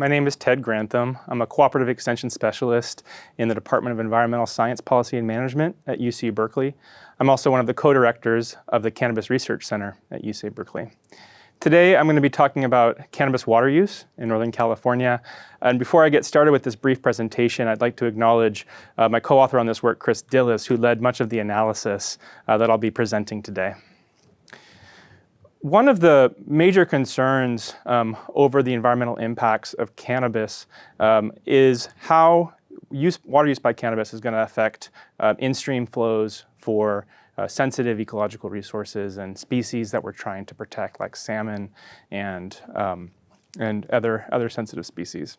My name is Ted Grantham. I'm a cooperative extension specialist in the Department of Environmental Science Policy and Management at UC Berkeley. I'm also one of the co-directors of the Cannabis Research Center at UC Berkeley. Today, I'm going to be talking about cannabis water use in Northern California. And before I get started with this brief presentation, I'd like to acknowledge uh, my co-author on this work, Chris Dillis, who led much of the analysis uh, that I'll be presenting today. One of the major concerns um, over the environmental impacts of cannabis um, is how use, water use by cannabis is going to affect uh, in-stream flows for uh, sensitive ecological resources and species that we're trying to protect, like salmon and, um, and other, other sensitive species.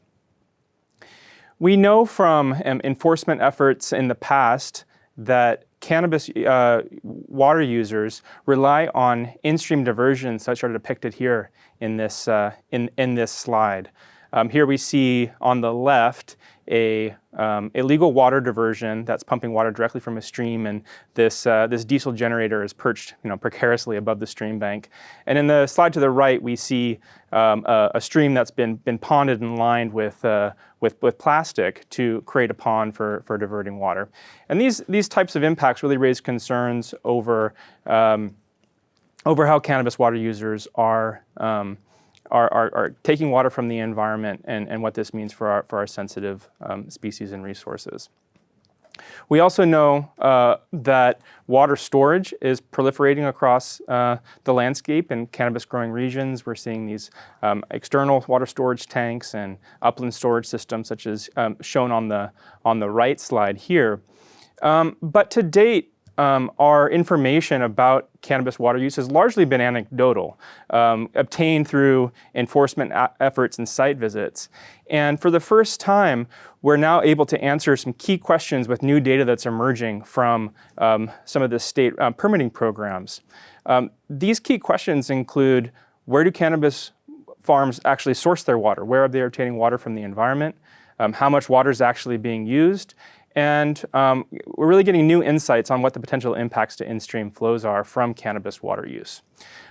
We know from um, enforcement efforts in the past that cannabis uh, water users rely on in-stream diversions such are depicted here in this, uh, in, in this slide. Um, here we see on the left a um, illegal water diversion that's pumping water directly from a stream and this, uh, this diesel generator is perched you know, precariously above the stream bank. And in the slide to the right we see um, a, a, stream that's been, been ponded and lined with, uh, with, with plastic to create a pond for, for diverting water. And these, these types of impacts really raise concerns over, um, over how cannabis water users are um, are, are, are, taking water from the environment and, and what this means for our, for our sensitive um, species and resources. We also know uh, that water storage is proliferating across uh, the landscape in cannabis growing regions. We're seeing these um, external water storage tanks and upland storage systems such as um, shown on the, on the right slide here. Um, but to date, um, our information about cannabis water use has largely been anecdotal, um, obtained through enforcement efforts and site visits. And for the first time, we're now able to answer some key questions with new data that's emerging from um, some of the state uh, permitting programs. Um, these key questions include, where do cannabis farms actually source their water? Where are they obtaining water from the environment? Um, how much water is actually being used? And um, we're really getting new insights on what the potential impacts to in-stream flows are from cannabis water use.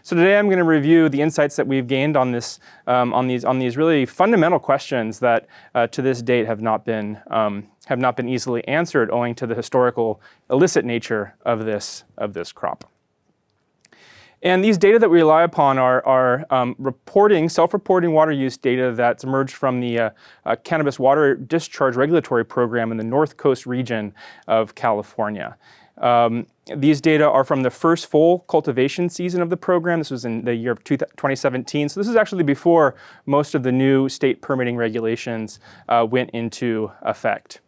So today I'm going to review the insights that we've gained on, this, um, on, these, on these really fundamental questions that uh, to this date have not, been, um, have not been easily answered owing to the historical illicit nature of this, of this crop. And these data that we rely upon are, are um, reporting, self-reporting water use data that's emerged from the uh, uh, Cannabis Water Discharge Regulatory Program in the North Coast region of California. Um, these data are from the first full cultivation season of the program. This was in the year of 2017. So this is actually before most of the new state permitting regulations uh, went into effect.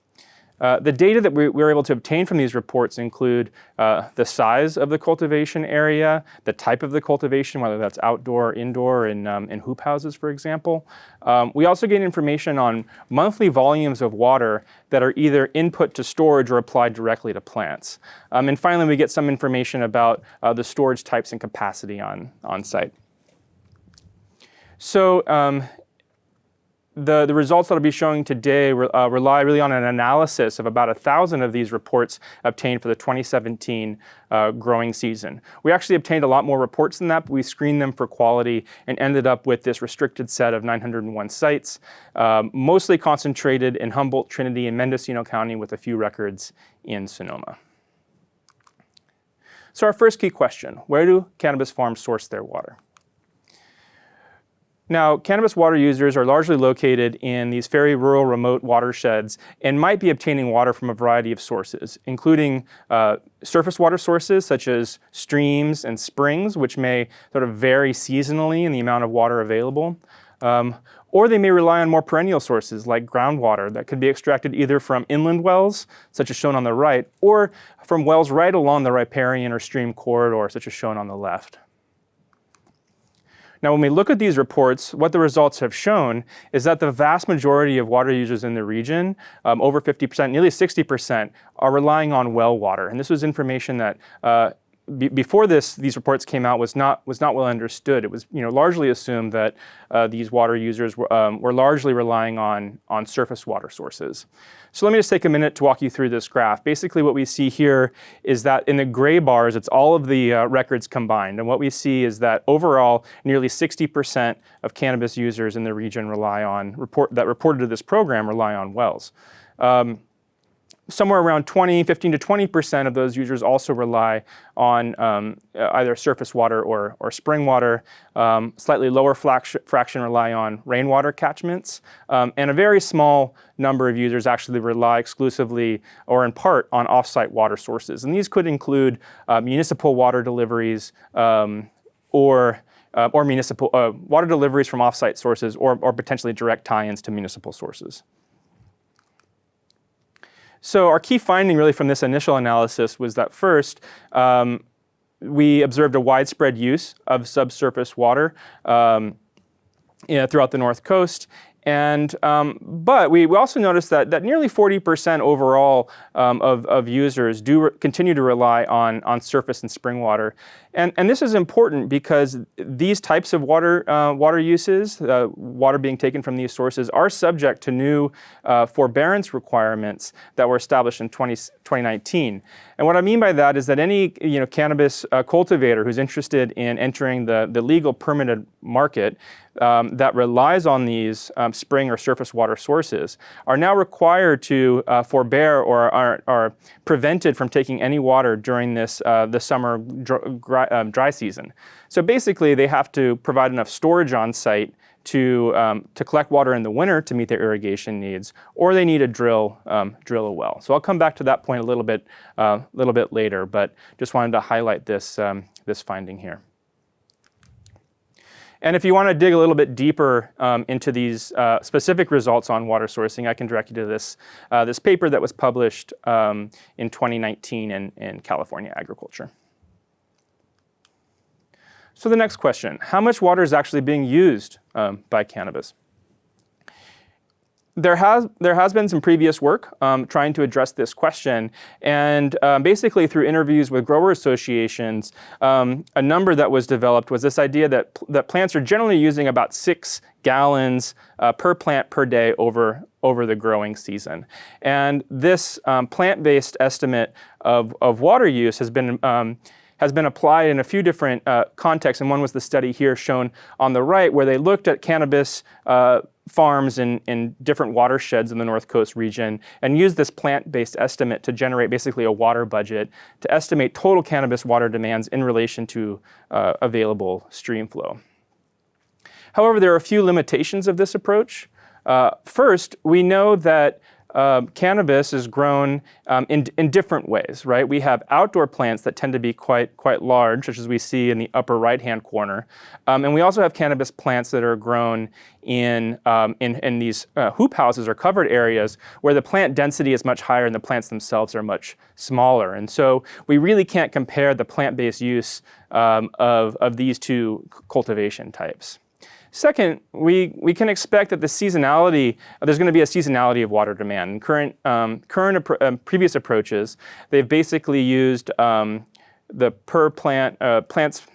Uh, the data that we, we, were able to obtain from these reports include uh, the size of the cultivation area, the type of the cultivation, whether that's outdoor, indoor, in, um, in hoop houses, for example. Um, we also gain information on monthly volumes of water that are either input to storage or applied directly to plants. Um, and finally, we get some information about uh, the storage types and capacity on, on site. So um, the, the results that I'll be showing today re, uh, rely really on an analysis of about a thousand of these reports obtained for the 2017 uh, growing season. We actually obtained a lot more reports than that, but we screened them for quality and ended up with this restricted set of 901 sites, um, mostly concentrated in Humboldt, Trinity, and Mendocino County with a few records in Sonoma. So our first key question, where do cannabis farms source their water? Now, cannabis water users are largely located in these very rural, remote watersheds and might be obtaining water from a variety of sources, including uh, surface water sources such as streams and springs, which may sort of vary seasonally in the amount of water available. Um, or they may rely on more perennial sources like groundwater that could be extracted either from inland wells, such as shown on the right, or from wells right along the riparian or stream corridor, such as shown on the left. Now, when we look at these reports, what the results have shown is that the vast majority of water users in the region, um, over 50%, nearly 60%, are relying on well water. And this was information that uh, be, before this, these reports came out was not was not well understood. It was you know largely assumed that uh, these water users were, um, were largely relying on on surface water sources. So let me just take a minute to walk you through this graph. Basically, what we see here is that in the gray bars, it's all of the uh, records combined, and what we see is that overall, nearly 60% of cannabis users in the region rely on report that reported to this program rely on wells. Um, somewhere around 20, 15 to 20% of those users also rely on um, either surface water or, or spring water. Um, slightly lower fraction rely on rainwater catchments. Um, and a very small number of users actually rely exclusively or in part on offsite water sources. And these could include uh, municipal water deliveries um, or uh, or municipal uh, water deliveries from offsite sources or, or potentially direct tie-ins to municipal sources. So our key finding really from this initial analysis was that first, um, we observed a widespread use of subsurface water um, you know, throughout the North Coast. And, um, but we, we also noticed that, that nearly 40% overall um, of, of users do continue to rely on, on surface and spring water. And, and this is important because these types of water, uh, water uses, uh, water being taken from these sources, are subject to new uh, forbearance requirements that were established in 20, 2019. And what I mean by that is that any you know, cannabis uh, cultivator who's interested in entering the, the legal permitted market um, that relies on these um, spring or surface water sources are now required to uh, forbear or are, are prevented from taking any water during this uh, the summer dry, um, dry season. So basically they have to provide enough storage on site to, um, to collect water in the winter to meet their irrigation needs, or they need to drill, um, drill a well. So I'll come back to that point a little bit, uh, little bit later, but just wanted to highlight this, um, this finding here. And if you want to dig a little bit deeper um, into these uh, specific results on water sourcing, I can direct you to this, uh, this paper that was published um, in 2019 in, in California Agriculture. So the next question, how much water is actually being used um, by cannabis? there has there has been some previous work um, trying to address this question, and um, basically through interviews with grower associations, um, a number that was developed was this idea that that plants are generally using about six gallons uh, per plant per day over over the growing season, and this um, plant-based estimate of of water use has been um, has been applied in a few different uh, contexts, and one was the study here shown on the right, where they looked at cannabis uh, farms in, in different watersheds in the North Coast region and used this plant-based estimate to generate basically a water budget to estimate total cannabis water demands in relation to uh, available stream flow. However, there are a few limitations of this approach. Uh, first, we know that uh, cannabis is grown um, in, in different ways, right? We have outdoor plants that tend to be quite, quite large, such as we see in the upper right-hand corner. Um, and we also have cannabis plants that are grown in, um, in, in, these uh, hoop houses or covered areas where the plant density is much higher and the plants themselves are much smaller. And so we really can't compare the plant-based use um, of, of these two cultivation types. Second, we, we can expect that the seasonality, there's going to be a seasonality of water demand. Current, um, current um, previous approaches, they've basically used um, the per plant, uh, plants,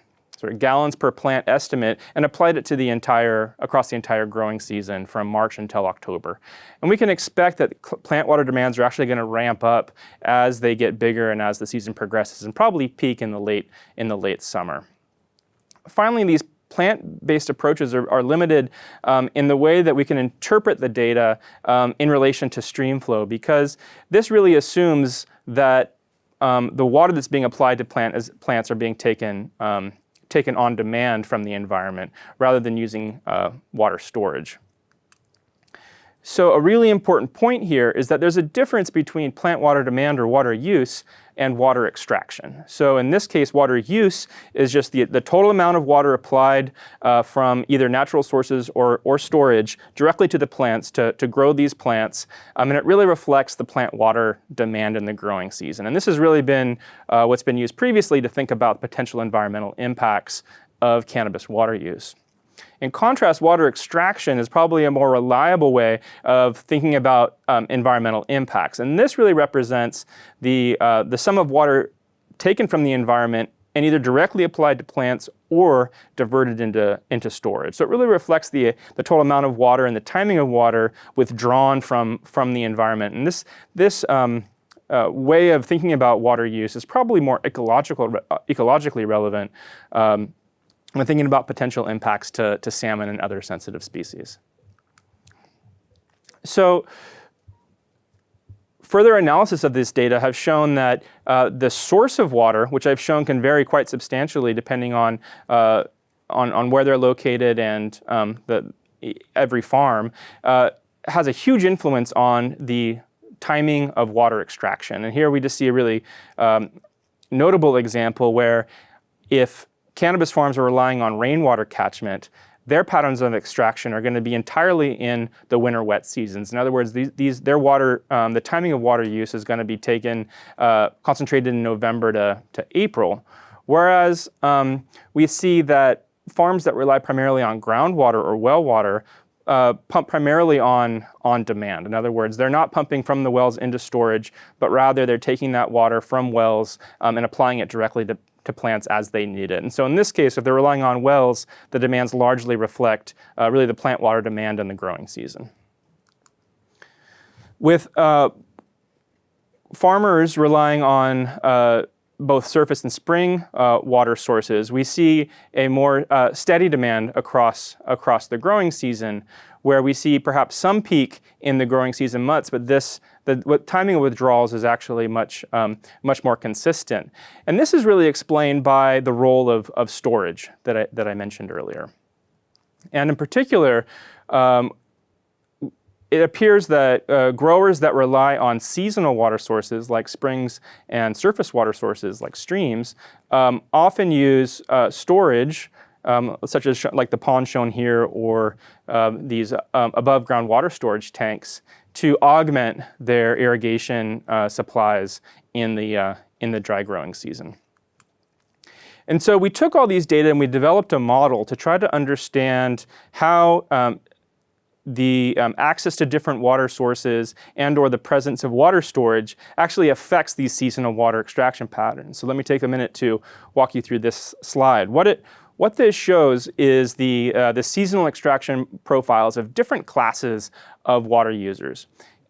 of gallons per plant estimate and applied it to the entire, across the entire growing season from March until October. And we can expect that plant water demands are actually going to ramp up as they get bigger and as the season progresses and probably peak in the late, in the late summer. Finally, these plant-based approaches are, are limited um, in the way that we can interpret the data um, in relation to stream flow because this really assumes that um, the water that's being applied to plant as plants are being taken, um, taken on demand from the environment rather than using uh, water storage. So a really important point here is that there's a difference between plant water demand or water use and water extraction. So in this case, water use is just the, the total amount of water applied uh, from either natural sources or, or storage directly to the plants to, to grow these plants. Um, and it really reflects the plant water demand in the growing season. And this has really been uh, what's been used previously to think about potential environmental impacts of cannabis water use. In contrast, water extraction is probably a more reliable way of thinking about um, environmental impacts. And this really represents the, uh, the sum of water taken from the environment and either directly applied to plants or diverted into, into storage. So it really reflects the, the total amount of water and the timing of water withdrawn from, from the environment. And this, this um, uh, way of thinking about water use is probably more ecological, uh, ecologically relevant um, when thinking about potential impacts to, to salmon and other sensitive species. So further analysis of this data have shown that uh, the source of water, which I've shown can vary quite substantially depending on, uh, on, on, where they're located and um, the, every farm, uh, has a huge influence on the timing of water extraction. And here we just see a really um, notable example where if cannabis farms are relying on rainwater catchment, their patterns of extraction are going to be entirely in the winter wet seasons. In other words, these, these their water, um, the timing of water use is going to be taken, uh, concentrated in November to, to April. Whereas um, we see that farms that rely primarily on groundwater or well water uh, pump primarily on, on demand. In other words, they're not pumping from the wells into storage, but rather they're taking that water from wells um, and applying it directly to, to plants as they need it. And so in this case, if they're relying on wells, the demands largely reflect uh, really the plant water demand in the growing season. With uh, farmers relying on uh, both surface and spring uh, water sources, we see a more uh, steady demand across, across the growing season, where we see perhaps some peak in the growing season months, but this the timing of withdrawals is actually much, um, much more consistent. And this is really explained by the role of, of storage that I, that I mentioned earlier. And in particular, um, it appears that uh, growers that rely on seasonal water sources like springs and surface water sources like streams um, often use uh, storage um, such as like the pond shown here or um, these um, above ground water storage tanks to augment their irrigation uh, supplies in the, uh, in the dry growing season. And so we took all these data and we developed a model to try to understand how um, the um, access to different water sources and or the presence of water storage actually affects these seasonal water extraction patterns. So let me take a minute to walk you through this slide. What it, what this shows is the, uh, the seasonal extraction profiles of different classes of water users.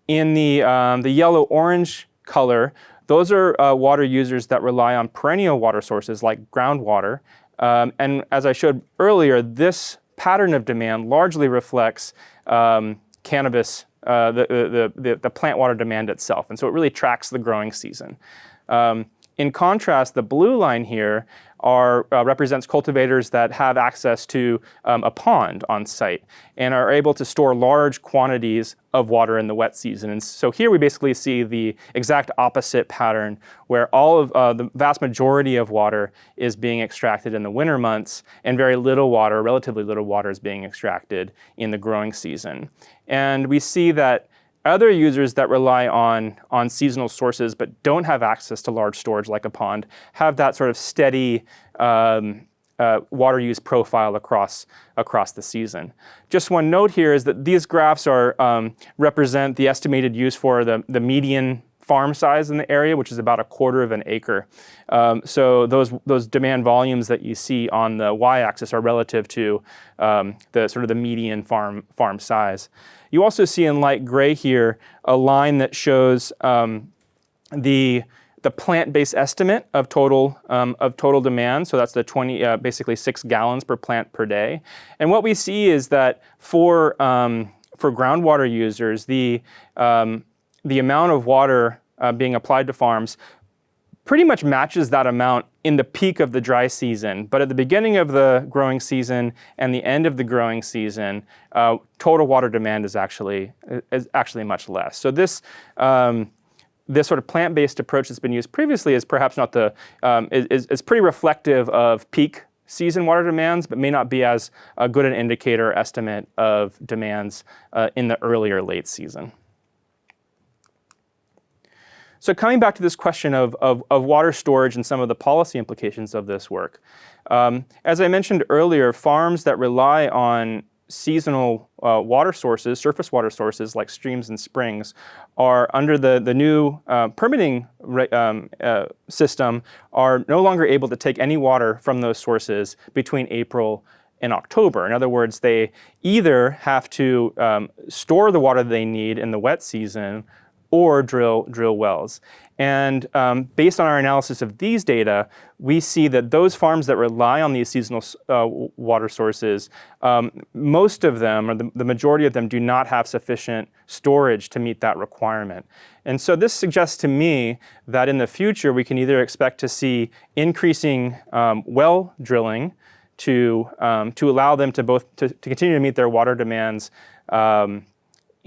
In the, um, the yellow-orange color, those are uh, water users that rely on perennial water sources like groundwater. Um, and as I showed earlier, this pattern of demand largely reflects um, cannabis, uh, the, the, the, the, plant water demand itself. And so it really tracks the growing season. Um, in contrast, the blue line here are, uh, represents cultivators that have access to um, a pond on site and are able to store large quantities of water in the wet season. And so here we basically see the exact opposite pattern where all of uh, the vast majority of water is being extracted in the winter months and very little water, relatively little water is being extracted in the growing season. And we see that other users that rely on, on seasonal sources but don't have access to large storage like a pond have that sort of steady um, uh, water use profile across, across the season. Just one note here is that these graphs are, um, represent the estimated use for the, the median farm size in the area, which is about a quarter of an acre. Um, so those, those demand volumes that you see on the y-axis are relative to um, the sort of the median farm, farm size. You also see in light gray here a line that shows um, the the plant-based estimate of total um, of total demand. So that's the 20, uh, basically six gallons per plant per day. And what we see is that for um, for groundwater users, the um, the amount of water uh, being applied to farms pretty much matches that amount in the peak of the dry season. But at the beginning of the growing season and the end of the growing season, uh, total water demand is actually, is actually much less. So this, um, this sort of plant-based approach that's been used previously is perhaps not the, um, is, is pretty reflective of peak season water demands, but may not be as a good an indicator estimate of demands uh, in the earlier late season. So coming back to this question of, of, of, water storage and some of the policy implications of this work. Um, as I mentioned earlier, farms that rely on seasonal uh, water sources, surface water sources like streams and springs, are under the, the new uh, permitting um, uh, system are no longer able to take any water from those sources between April and October. In other words, they either have to um, store the water they need in the wet season or drill, drill wells. And um, based on our analysis of these data, we see that those farms that rely on these seasonal uh, water sources, um, most of them, or the, the, majority of them, do not have sufficient storage to meet that requirement. And so this suggests to me that in the future, we can either expect to see increasing um, well drilling to, um, to allow them to both to, to, continue to meet their water demands um,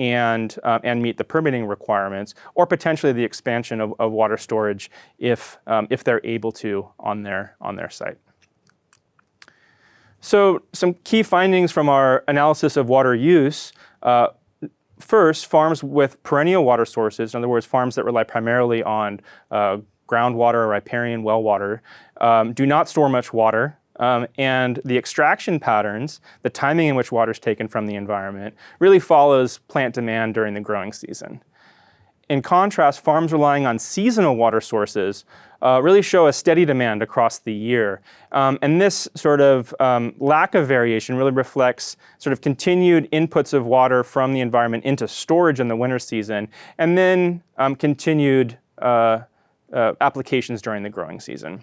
and, uh, and meet the permitting requirements, or potentially the expansion of, of water storage if, um, if they're able to on their, on their site. So some key findings from our analysis of water use. Uh, first, farms with perennial water sources, in other words, farms that rely primarily on uh, groundwater or riparian well water, um, do not store much water um, and the extraction patterns, the timing in which water is taken from the environment, really follows plant demand during the growing season. In contrast, farms relying on seasonal water sources uh, really show a steady demand across the year. Um, and this sort of um, lack of variation really reflects sort of continued inputs of water from the environment into storage in the winter season, and then um, continued uh, uh, applications during the growing season.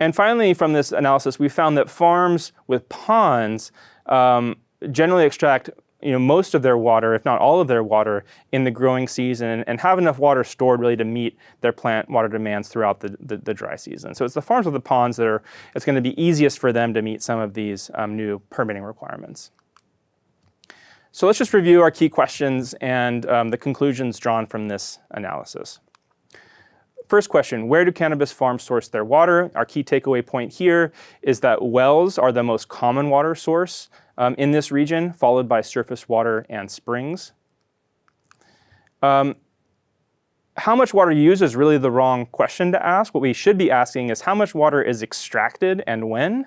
And finally, from this analysis, we found that farms with ponds um, generally extract you know, most of their water, if not all of their water, in the growing season and have enough water stored really to meet their plant water demands throughout the, the, the dry season. So it's the farms with the ponds that are, it's going to be easiest for them to meet some of these um, new permitting requirements. So let's just review our key questions and um, the conclusions drawn from this analysis. First question, where do cannabis farms source their water? Our key takeaway point here is that wells are the most common water source um, in this region, followed by surface water and springs. Um, how much water you use is really the wrong question to ask. What we should be asking is how much water is extracted and when.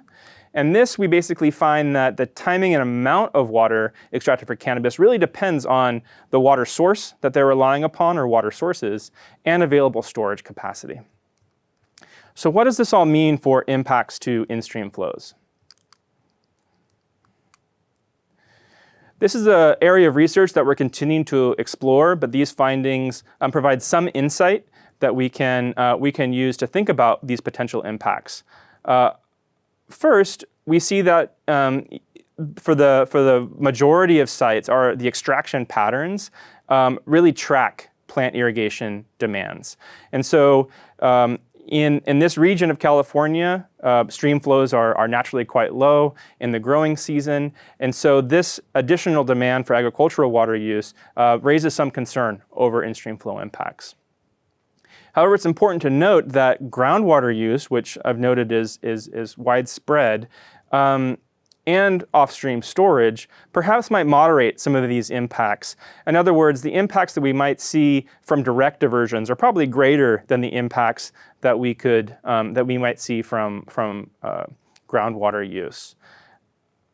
And this, we basically find that the timing and amount of water extracted for cannabis really depends on the water source that they're relying upon or water sources and available storage capacity. So what does this all mean for impacts to in-stream flows? This is an area of research that we're continuing to explore, but these findings um, provide some insight that we can, uh, we can use to think about these potential impacts. Uh, First, we see that um, for the for the majority of sites, are the extraction patterns um, really track plant irrigation demands, and so. Um, in, in this region of California, uh, stream flows are, are naturally quite low in the growing season. And so this additional demand for agricultural water use uh, raises some concern over in-stream flow impacts. However, it's important to note that groundwater use, which I've noted is, is, is widespread, um, and off-stream storage perhaps might moderate some of these impacts. In other words, the impacts that we might see from direct diversions are probably greater than the impacts that we could um, that we might see from from uh, groundwater use.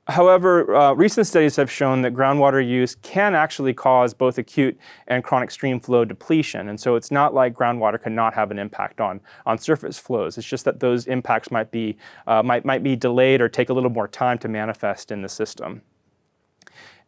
However, uh, recent studies have shown that groundwater use can actually cause both acute and chronic stream flow depletion. And so it's not like groundwater cannot have an impact on, on surface flows. It's just that those impacts might be, uh, might, might be delayed or take a little more time to manifest in the system.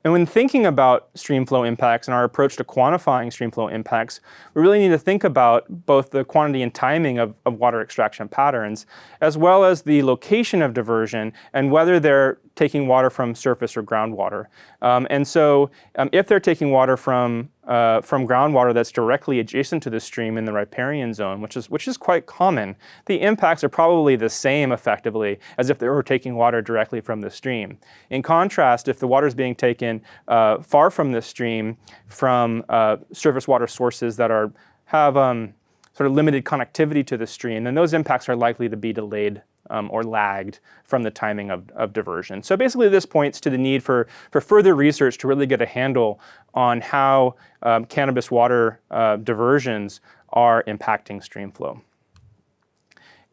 And when thinking about streamflow impacts and our approach to quantifying streamflow impacts, we really need to think about both the quantity and timing of, of water extraction patterns, as well as the location of diversion and whether they're taking water from surface or groundwater. Um, and so um, if they're taking water from uh, from groundwater that's directly adjacent to the stream in the riparian zone, which is, which is quite common, the impacts are probably the same effectively as if they were taking water directly from the stream. In contrast, if the water is being taken uh, far from the stream from uh, surface water sources that are, have um, sort of limited connectivity to the stream, then those impacts are likely to be delayed um, or lagged from the timing of, of diversion. So basically this points to the need for, for further research to really get a handle on how um, cannabis water uh, diversions are impacting stream flow.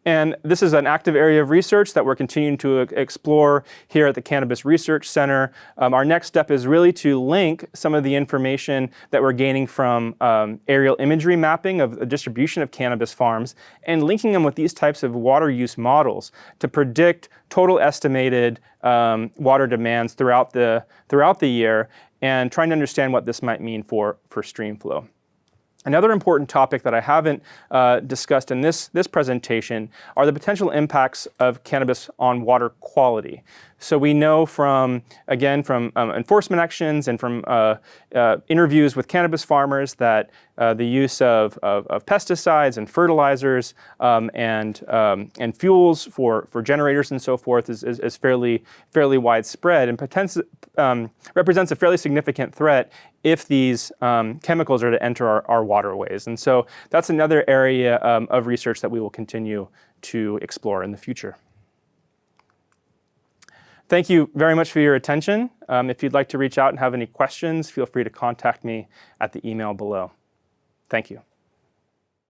And this is an active area of research that we're continuing to explore here at the Cannabis Research Center. Um, our next step is really to link some of the information that we're gaining from um, aerial imagery mapping of the distribution of cannabis farms and linking them with these types of water use models to predict total estimated um, water demands throughout the, throughout the year and trying to understand what this might mean for, for stream flow. Another important topic that I haven't uh, discussed in this, this presentation are the potential impacts of cannabis on water quality. So we know from, again, from um, enforcement actions and from uh, uh, interviews with cannabis farmers that uh, the use of, of, of, pesticides and fertilizers um, and, um, and fuels for, for generators and so forth is, is, is fairly, fairly widespread and um, represents a fairly significant threat if these um, chemicals are to enter our, our, waterways. And so that's another area um, of research that we will continue to explore in the future. Thank you very much for your attention. Um, if you'd like to reach out and have any questions, feel free to contact me at the email below. Thank you.